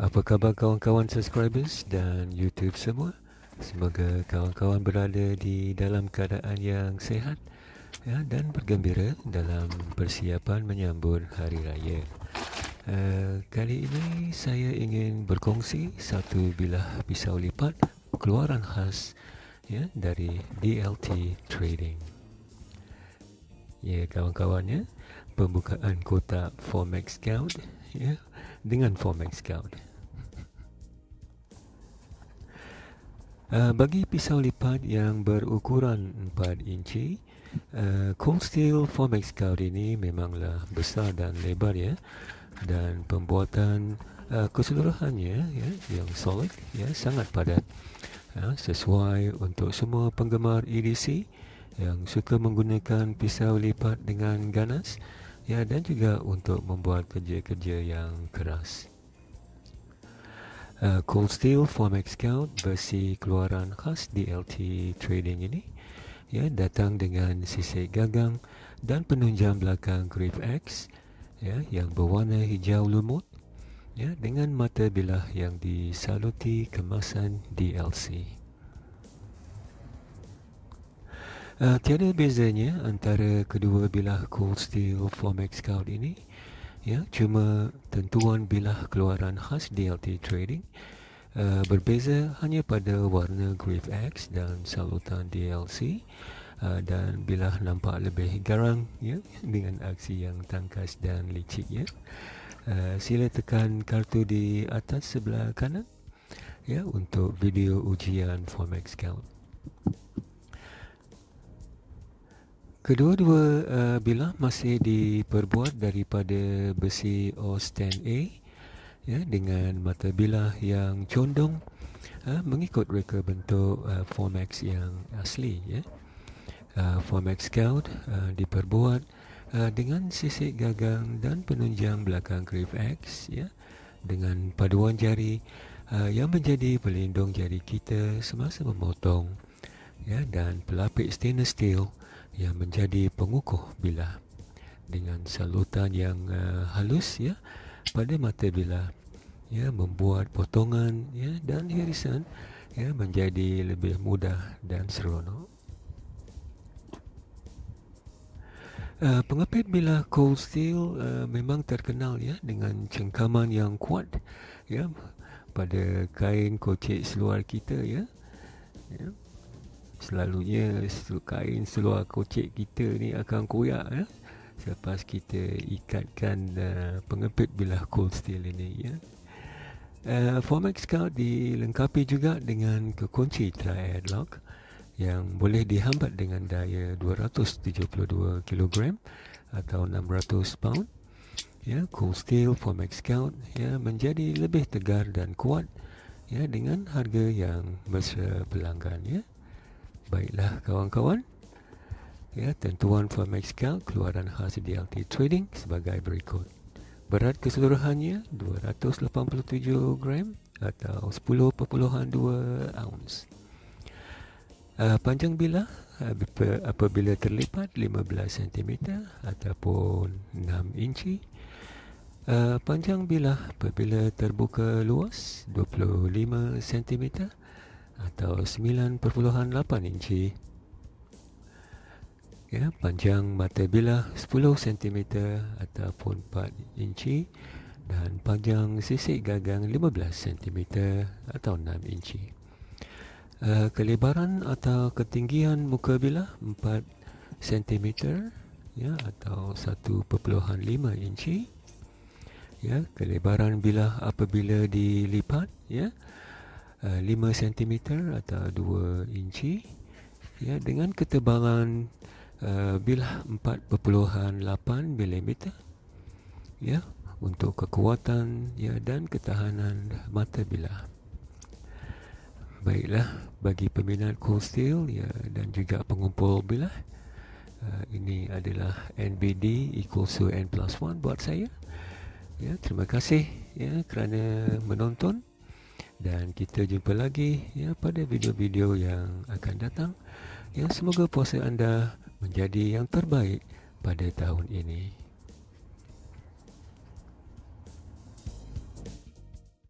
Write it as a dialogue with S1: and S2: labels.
S1: Apa khabar kawan-kawan subscribers dan YouTube semua? Semoga kawan-kawan berada di dalam keadaan yang sehat ya, dan bergembira dalam persiapan menyambut Hari Raya. Uh, kali ini saya ingin berkongsi satu bilah pisau lipat keluaran khas ya, dari DLT Trading. Ya kawan-kawannya, pembukaan kotak Formex Scout ya, dengan Formex Scout. Uh, bagi pisau lipat yang berukuran 4 inci, uh, Cold Steel Formex Scout ini memanglah besar dan lebar ya. Dan pembuatan uh, keseluruhannya ya, yang solid ya, sangat padat. Ya, sesuai untuk semua penggemar EDC yang suka menggunakan pisau lipat dengan ganas ya, dan juga untuk membuat kerja-kerja yang keras. Uh, Cold Steel Formex Scout versi keluaran khas DLT Trading ini ya datang dengan sisik gagang dan penunjang belakang Grip X ya yang berwarna hijau lumut ya dengan mata bilah yang disaluti kemasan DLC. Uh, tiada bezanya antara kedua bilah Cold Steel Formex Scout ini ya cuma tentuan bilah keluaran khas DLT Trading uh, berbeza hanya pada warna Grave X dan salutan DLC uh, dan bilah nampak lebih garang ya dengan aksi yang tangkas dan licik ya. Uh, sila tekan kartu di atas sebelah kanan ya untuk video ujian Formex Scout Kedua-dua uh, bilah masih diperbuat daripada besi OS 10A ya, dengan mata bilah yang condong uh, mengikut reka bentuk uh, Formex yang asli. Ya. Uh, Formex Scout uh, diperbuat uh, dengan sisik gagang dan penunjang belakang Grip X ya, dengan paduan jari uh, yang menjadi pelindung jari kita semasa memotong ya, dan pelapik stainless steel yang menjadi pengukuh bilah dengan salutan yang uh, halus ya pada mata bilah ya membuat potongan ya dan irisan ya menjadi lebih mudah dan seronok. Uh, pengepit bilah cold steel uh, memang terkenal ya dengan cengkaman yang kuat ya pada kain kocek seluar kita ya. ya selalunya kain seluar kocek kita ni akan koyak ya. Selepas kita ikatkan uh, pengepit bilah cold steel ini ya. Uh, Formex Scout dilengkapi juga dengan kekunci triad lock yang boleh dihambat dengan daya 272 kg atau 600 pound. Ya cold steel Formex Scout ya menjadi lebih tegar dan kuat ya dengan harga yang mesra pelanggan ya Baiklah kawan-kawan Ya, tentuan Formex Cal keluaran khas DLT Trading sebagai berikut. Berat keseluruhannya 287 gram atau 10.2 ounce. Uh, panjang bilah uh, apabila terlipat 15 cm ataupun 6 inci. Uh, panjang bilah apabila terbuka luas 25 cm atau 9.8 inci. Ya, panjang mata bilah 10 cm ataupun 4 inci dan panjang sisik gagang 15 cm atau 6 inci. Uh, kelebaran atau ketinggian muka bilah 4 cm ya atau 1.5 inci. Ya, kelebaran bilah apabila dilipat ya 5 uh, cm atau 2 inci. Ya dengan ketebalan uh, bilah 4.8 mm ya untuk kekuatan ya dan ketahanan mata bilah baiklah bagi peminat cold steel ya dan juga pengumpul bilah uh, ini adalah NBD equals to N plus 1 buat saya. Ya terima kasih ya kerana menonton dan kita jumpa lagi ya pada video-video yang akan datang. Ya semoga puasa anda menjadi yang terbaik pada tahun ini.